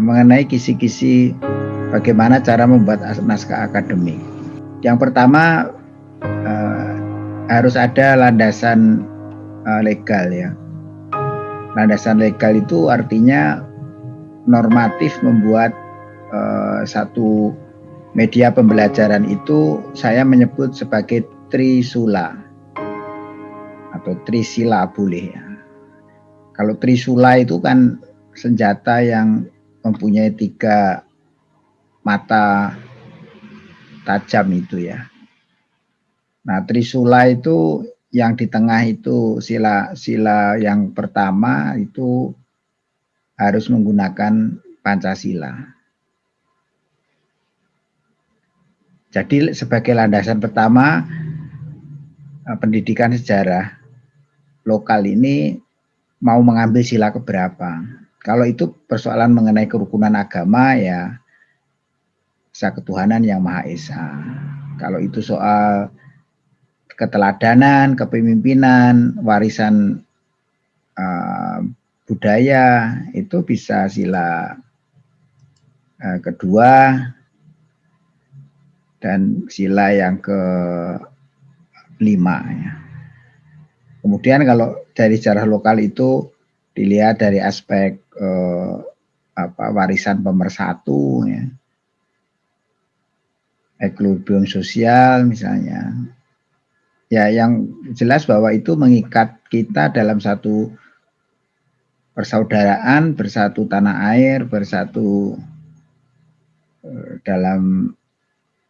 mengenai kisi-kisi bagaimana cara membuat naskah akademik. Yang pertama uh, harus ada landasan uh, legal ya. Landasan legal itu artinya normatif membuat uh, satu media pembelajaran itu saya menyebut sebagai trisula atau trisila boleh ya. Kalau trisula itu kan senjata yang mempunyai tiga mata tajam itu ya. Nah, trisula itu yang di tengah itu sila sila yang pertama itu harus menggunakan Pancasila. Jadi sebagai landasan pertama eh, pendidikan sejarah lokal ini mau mengambil sila keberapa. Kalau itu persoalan mengenai kerukunan agama ya Esa ketuhanan yang Maha Esa. Kalau itu soal keteladanan, kepemimpinan, warisan uh, budaya itu bisa sila uh, kedua dan sila yang ke lima ya. Kemudian kalau dari sejarah lokal itu dilihat dari aspek eh, apa warisan pemersatu ya. Ekilibrium sosial misalnya. Ya yang jelas bahwa itu mengikat kita dalam satu persaudaraan, bersatu tanah air, bersatu eh, dalam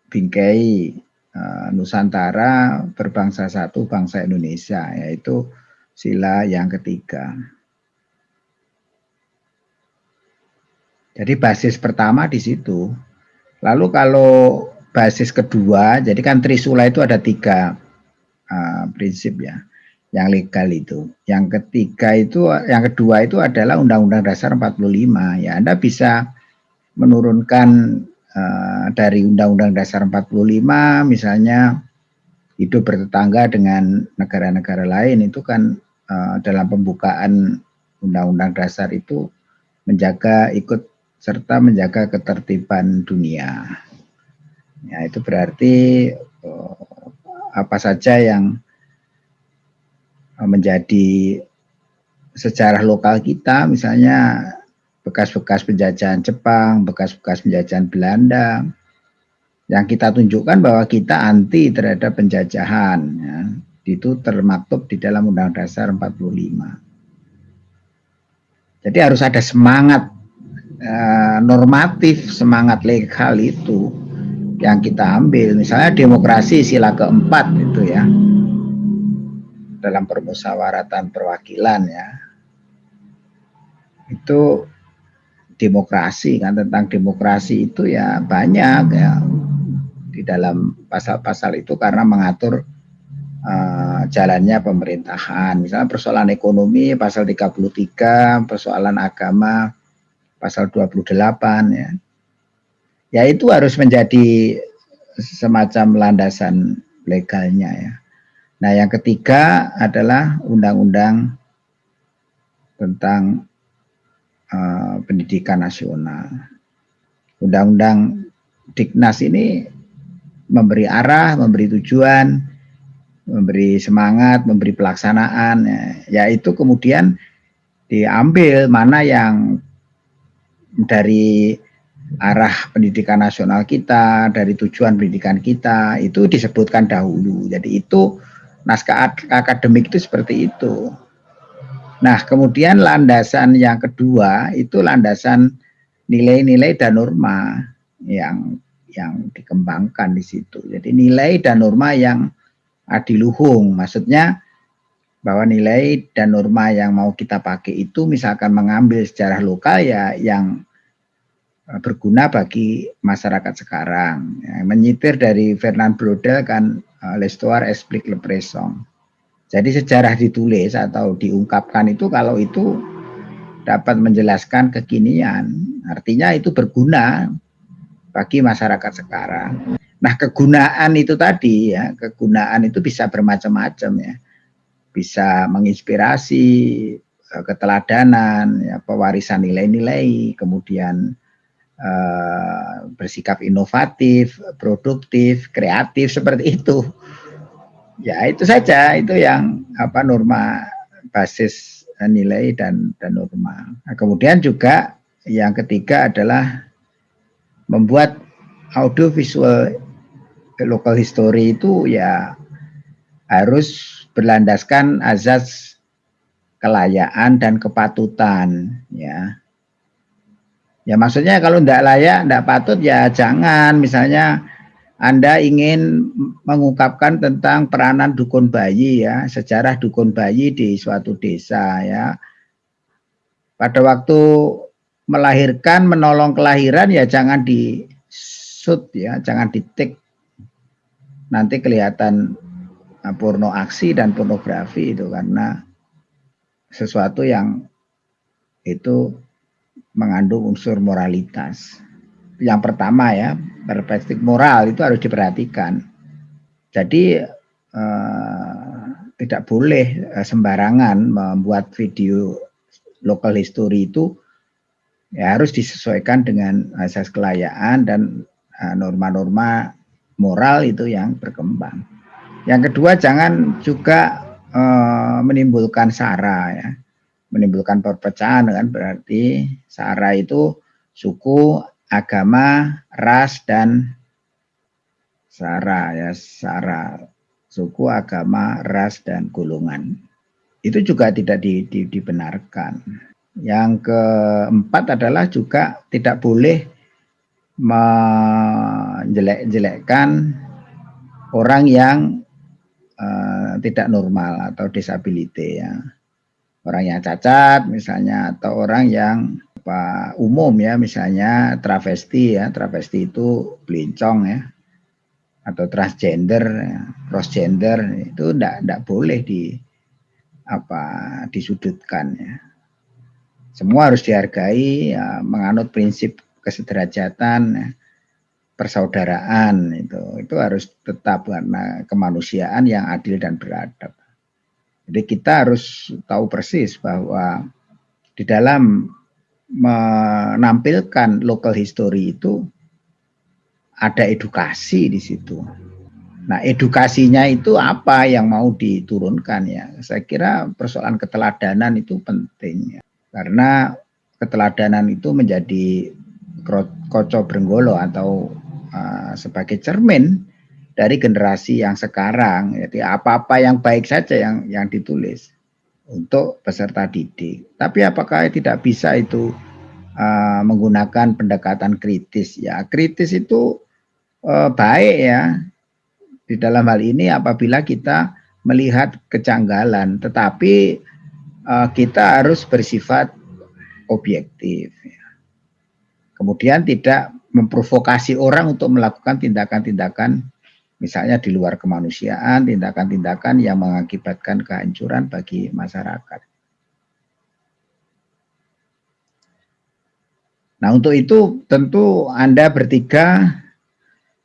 bingkai Eh, Nusantara berbangsa satu bangsa Indonesia yaitu sila yang ketiga. Jadi basis pertama di situ. Lalu kalau basis kedua, jadi kan Trisula itu ada tiga uh, prinsip ya, yang legal itu. Yang ketiga itu, yang kedua itu adalah Undang-Undang Dasar 45. Ya, Anda bisa menurunkan Eh, dari Undang-Undang Dasar 45 misalnya hidup bertetangga dengan negara-negara lain itu kan uh, dalam pembukaan Undang-Undang Dasar itu menjaga ikut serta menjaga ketertiban dunia. Ya itu berarti uh, apa saja yang menjadi sejarah lokal kita misalnya bekas-bekas penjajahan Jepang, bekas-bekas penjajahan Belanda, yang kita tunjukkan bahwa kita anti terhadap penjajahan. Ya. Itu termaktub di dalam Undang Dasar 45. Jadi harus ada semangat eh, normatif, semangat legal itu yang kita ambil. Misalnya demokrasi sila keempat itu ya, dalam permusyawaratan perwakilan ya, itu demokrasi kan tentang demokrasi itu ya banyak ya di dalam pasal-pasal itu karena mengatur uh, jalannya pemerintahan. Misalnya persoalan ekonomi pasal 33, persoalan agama pasal 28 ya. Ya itu harus menjadi semacam landasan legalnya ya. Nah, yang ketiga adalah undang-undang tentang uh, pendidikan nasional. Undang-undang Diknas ini memberi arah, memberi tujuan, memberi semangat, memberi pelaksanaan, ya, yaitu kemudian diambil mana yang dari arah pendidikan nasional kita, dari tujuan pendidikan kita, itu disebutkan dahulu. Jadi itu naskah akademik itu seperti itu. Nah, kemudian landasan yang kedua itu landasan nilai-nilai dan norma yang yang dikembangkan di situ. Jadi nilai dan norma yang adiluhung, maksudnya bahwa nilai dan norma yang mau kita pakai itu misalkan mengambil sejarah lokal ya yang eh, berguna bagi masyarakat sekarang. Ya, menyitir dari Fernand Brodel kan uh, L'Histoire explique le présent. Jadi sejarah ditulis atau diungkapkan itu kalau itu dapat menjelaskan kekinian, artinya itu berguna bagi masyarakat sekarang. Nah, kegunaan itu tadi ya, kegunaan itu bisa bermacam-macam ya. Bisa menginspirasi, uh, keteladanan, ya, pewarisan nilai-nilai, kemudian uh, bersikap inovatif, produktif, kreatif seperti itu. Ya itu saja itu yang apa norma basis nilai dan dan norma. Nah, kemudian juga yang ketiga adalah membuat audio visual local history itu ya harus berlandaskan azas kelayaan dan kepatutan ya. Ya maksudnya kalau tidak layak, tidak patut ya jangan misalnya anda ingin mengungkapkan tentang peranan dukun bayi ya, sejarah dukun bayi di suatu desa ya. Pada waktu melahirkan, menolong kelahiran ya jangan di shoot ya, jangan di take. Nanti kelihatan uh, porno aksi dan pornografi itu karena sesuatu yang itu mengandung unsur moralitas. Yang pertama ya, perspektif moral itu harus diperhatikan. Jadi eh, tidak boleh eh, sembarangan membuat video local history itu ya harus disesuaikan dengan asas kelayaan dan uh, norma-norma moral itu yang berkembang. Yang kedua jangan juga uh, menimbulkan sara ya. Menimbulkan perpecahan kan berarti sara itu suku, agama, ras dan sara ya, sara suku, agama, ras dan golongan. Itu juga tidak di, di, dibenarkan. Yang keempat adalah juga tidak boleh menjelek-jelekkan orang yang tidak normal atau disability ya. Orang yang cacat misalnya atau orang yang apa umum ya misalnya travesti ya. Travesti itu belincong ya. Atau transgender, ya, crossgender itu tidak boleh di apa disudutkan ya semua harus dihargai, ya, menganut prinsip kesederajatan, ya, persaudaraan itu itu harus tetap karena kemanusiaan yang adil dan beradab. Jadi kita harus tahu persis bahwa di dalam menampilkan local history itu ada edukasi di situ. Nah, edukasinya itu apa yang mau diturunkan ya? Saya kira persoalan keteladanan itu penting ya. Karena keteladanan itu menjadi koco brenggolo atau sebagai cermin dari generasi yang sekarang. Jadi apa-apa yang baik saja yang yang ditulis untuk peserta didik. Tapi apakah tidak bisa itu uh, menggunakan pendekatan kritis? Ya, kritis itu uh, baik ya. Di dalam hal ini apabila kita melihat kejanggalan, tetapi uh, kita harus bersifat objektif. Ya. Kemudian tidak memprovokasi orang untuk melakukan tindakan-tindakan misalnya di luar kemanusiaan, tindakan-tindakan yang mengakibatkan kehancuran bagi masyarakat. Nah untuk itu tentu Anda bertiga,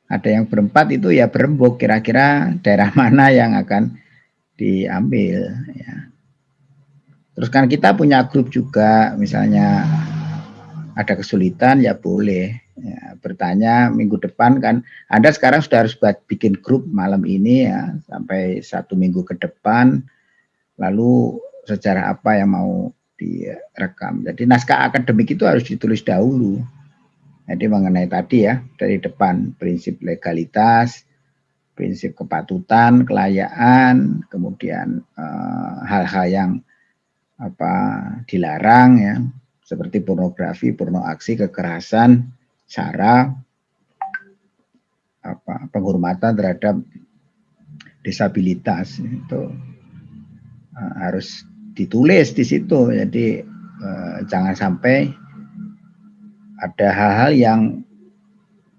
ada yang berempat itu ya berembuk kira-kira daerah mana yang akan diambil. Ya. Terus kan kita punya grup juga, misalnya ada kesulitan ya boleh ya, bertanya minggu depan kan. Anda sekarang sudah harus buat bikin grup malam ini ya sampai satu minggu ke depan. Lalu secara apa yang mau direkam. Jadi naskah akademik itu harus ditulis dahulu. Jadi mengenai tadi ya dari depan prinsip legalitas, prinsip kepatutan, kelayaan, kemudian eh, hal-hal uh, yang apa dilarang ya seperti pornografi, porno aksi, kekerasan, sara, apa penghormatan terhadap disabilitas itu uh, harus ditulis di situ. Jadi uh, jangan sampai ada hal-hal yang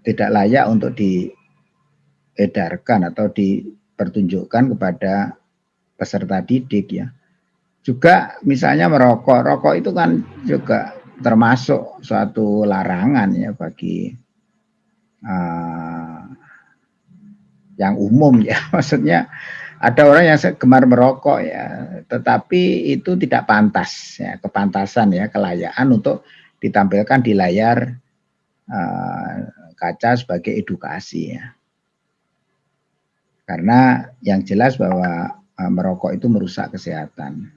tidak layak untuk diedarkan atau dipertunjukkan kepada peserta didik ya juga misalnya merokok, rokok itu kan juga termasuk suatu larangan ya bagi uh, yang umum ya, maksudnya ada orang yang gemar merokok ya, tetapi itu tidak pantas ya, kepantasan ya, kelayaan untuk ditampilkan di layar uh, kaca sebagai edukasi ya. Karena yang jelas bahwa uh, merokok itu merusak kesehatan.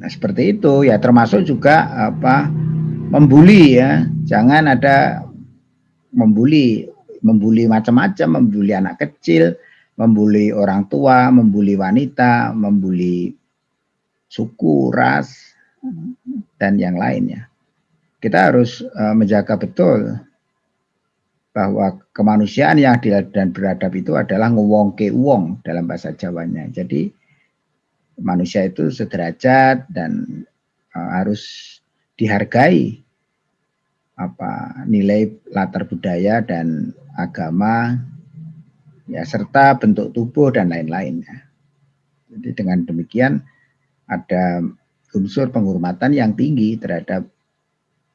Nah, seperti itu ya termasuk juga apa membuli ya. Jangan ada membuli membuli macam-macam, membuli anak kecil, membuli orang tua, membuli wanita, membuli suku, ras, dan yang lainnya. Kita harus uh, menjaga betul bahwa kemanusiaan yang adil dan beradab itu adalah ngewongke uang dalam bahasa Jawanya. Jadi manusia itu sederajat dan uh, harus dihargai apa nilai latar budaya dan agama ya serta bentuk tubuh dan lain-lainnya. Jadi dengan demikian ada unsur penghormatan yang tinggi terhadap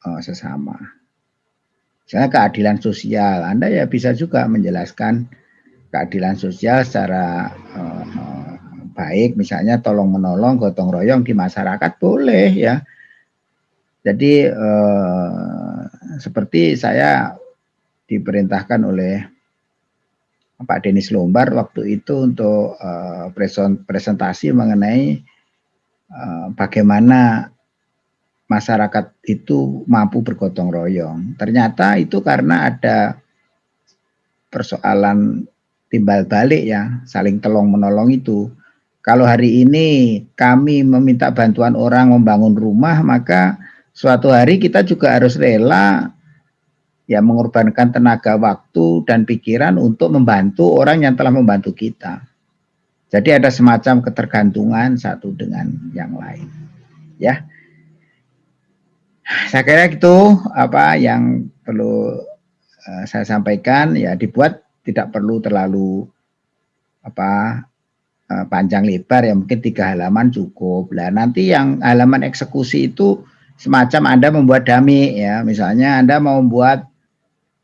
uh, sesama. Misalnya keadilan sosial, Anda ya bisa juga menjelaskan keadilan sosial secara uh, baik, misalnya tolong menolong, gotong royong di masyarakat boleh ya. Jadi uh, seperti saya diperintahkan oleh Pak Denis Lombar waktu itu untuk uh, presentasi mengenai uh, bagaimana masyarakat itu mampu bergotong royong. Ternyata itu karena ada persoalan timbal balik ya, saling tolong menolong itu. Kalau hari ini kami meminta bantuan orang membangun rumah, maka suatu hari kita juga harus rela ya mengorbankan tenaga waktu dan pikiran untuk membantu orang yang telah membantu kita. Jadi ada semacam ketergantungan satu dengan yang lain. Ya. Saya kira itu apa yang perlu uh, saya sampaikan ya dibuat tidak perlu terlalu apa uh, panjang lebar ya mungkin tiga halaman cukup. Lah nanti yang halaman eksekusi itu semacam Anda membuat dami ya. Misalnya Anda mau membuat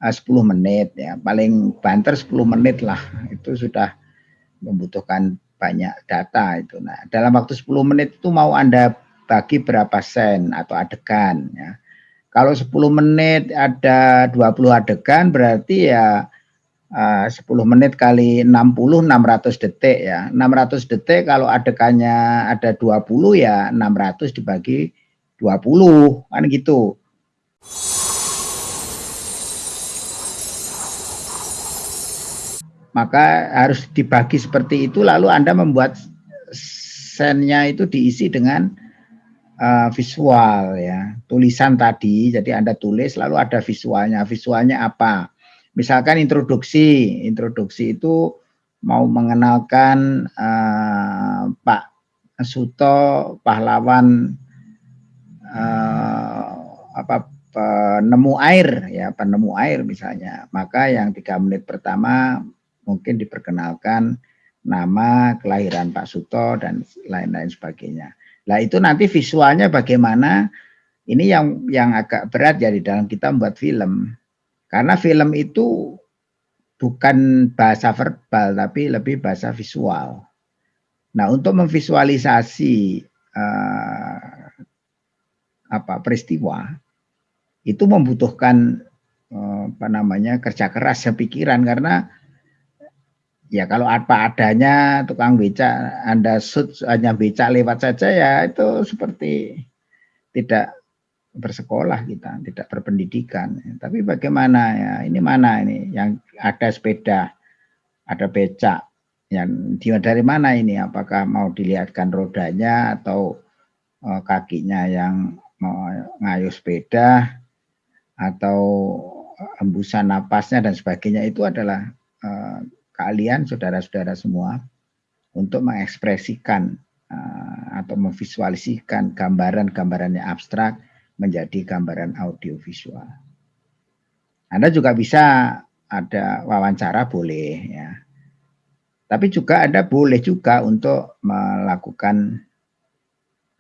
10 ah, menit ya paling banter 10 menit lah itu sudah membutuhkan banyak data itu nah dalam waktu 10 menit itu mau anda bagi berapa sen atau adegan ya kalau 10 menit ada 20 adegan berarti ya uh, 10 menit kali 60 600 detik ya. 600 detik kalau adegannya ada 20 ya 600 dibagi 20 kan gitu. Maka harus dibagi seperti itu lalu Anda membuat sennya itu diisi dengan uh, visual ya. Tulisan tadi jadi Anda tulis lalu ada visualnya. Visualnya apa misalkan introduksi introduksi itu mau mengenalkan uh, Pak Suto pahlawan uh, apa penemu air ya penemu air misalnya maka yang tiga menit pertama mungkin diperkenalkan nama, kelahiran Pak Suto, dan lain-lain sebagainya. Nah itu nanti visualnya bagaimana, ini yang yang agak berat ya dalam kita membuat film. Karena film itu bukan bahasa verbal, tapi lebih bahasa visual. Nah untuk memvisualisasi uh, apa peristiwa, itu membutuhkan uh, apa namanya kerja keras ya pikiran karena ya kalau apa adanya tukang beca Anda sud hanya beca lewat saja ya itu seperti tidak bersekolah kita, tidak berpendidikan. Tapi bagaimana ya? Ini mana ini yang ada sepeda, ada becak. Yang dari mana ini? Apakah mau dilihatkan rodanya atau uh, kakinya yang mau ngayuh sepeda atau hembusan napasnya dan sebagainya itu adalah uh, kalian saudara-saudara semua untuk mengekspresikan uh, atau memvisualisasikan gambaran-gambaran yang abstrak menjadi gambaran audiovisual. Anda juga bisa ada wawancara boleh ya. Tapi juga Anda boleh juga untuk melakukan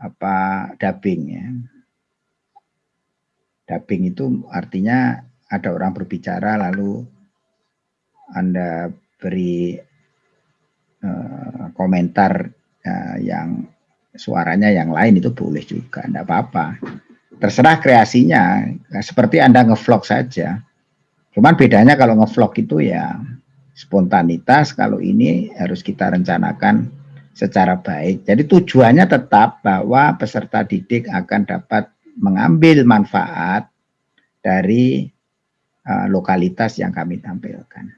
apa dubbing ya. Dubbing itu artinya ada orang berbicara lalu Anda beri uh, komentar uh, yang suaranya yang lain itu boleh juga, tidak apa-apa. Terserah kreasinya, seperti Anda ngevlog saja. Cuman bedanya kalau ngevlog itu ya spontanitas, kalau ini harus kita rencanakan secara baik. Jadi tujuannya tetap bahwa peserta didik akan dapat mengambil manfaat dari uh, lokalitas yang kami tampilkan.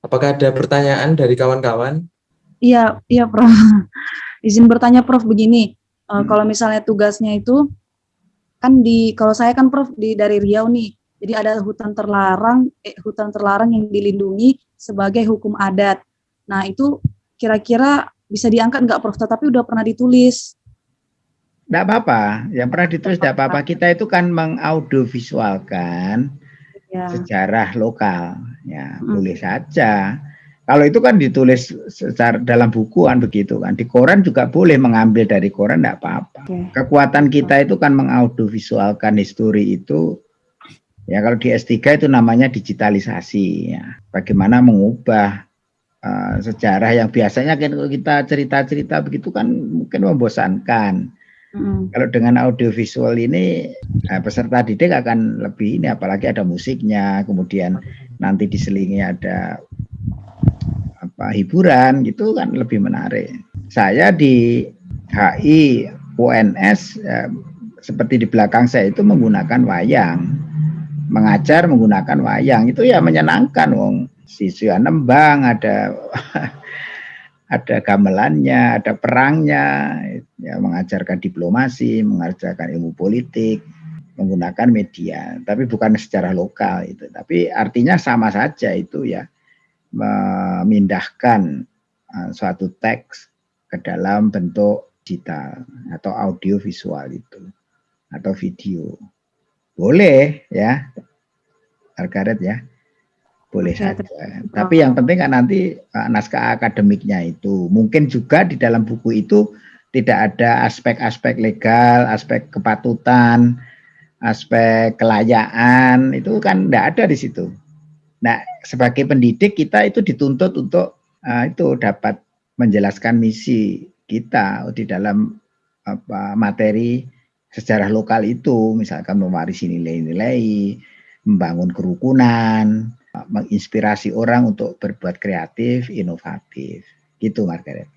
Apakah ada pertanyaan dari kawan-kawan? Iya, iya Prof. Izin bertanya Prof begini, uh, hmm. kalau misalnya tugasnya itu kan di kalau saya kan Prof di dari Riau nih. Jadi ada hutan terlarang eh, hutan terlarang yang dilindungi sebagai hukum adat. Nah, itu kira-kira bisa diangkat nggak Prof? Tetapi udah pernah ditulis. Tidak apa-apa, yang pernah ditulis tidak apa-apa. Kita itu kan mengaudiovisualkan ya. sejarah lokal, ya hmm. boleh saja. Kalau itu kan ditulis secara dalam bukuan begitu kan. Di koran juga boleh mengambil dari koran tidak apa-apa. Okay. Kekuatan kita itu kan mengaudiovisualkan histori itu ya kalau di S3 itu namanya digitalisasi ya. Bagaimana mengubah uh, sejarah yang biasanya kan kita cerita-cerita begitu kan mungkin membosankan. Mm. Kalau dengan audiovisual ini nah, peserta didik akan lebih ini apalagi ada musiknya, kemudian nanti diselingi ada apa hiburan gitu kan lebih menarik. Saya di HI UNS ya, seperti di belakang saya itu menggunakan wayang. Mengajar menggunakan wayang itu ya menyenangkan wong siswa nembang ada ada gamelannya, ada perangnya, ya mengajarkan diplomasi, mengajarkan ilmu politik, menggunakan media, tapi bukan secara lokal itu. Tapi artinya sama saja itu ya, memindahkan uh, suatu teks ke dalam bentuk digital atau audio visual itu atau video. Boleh ya, Margaret ya boleh saja. Tapi yang penting kan nanti uh, naskah akademiknya itu mungkin juga di dalam buku itu tidak ada aspek-aspek legal, aspek kepatutan, aspek kelayaan itu kan tidak ada di situ. Nah, sebagai pendidik kita itu dituntut untuk uh, itu dapat menjelaskan misi kita di dalam apa materi sejarah lokal itu, misalkan mewarisi nilai-nilai, membangun kerukunan, menginspirasi orang untuk berbuat kreatif, inovatif. Gitu Margaret.